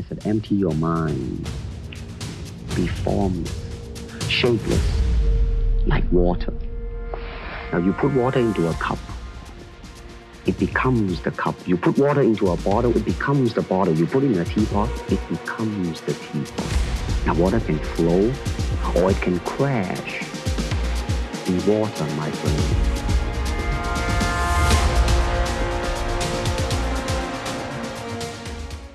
I said, empty your mind. Be formless, shapeless, like water. Now you put water into a cup. It becomes the cup. You put water into a bottle, it becomes the bottle. You put it in a teapot, it becomes the teapot. Now water can flow or it can crash. Be water, my friend.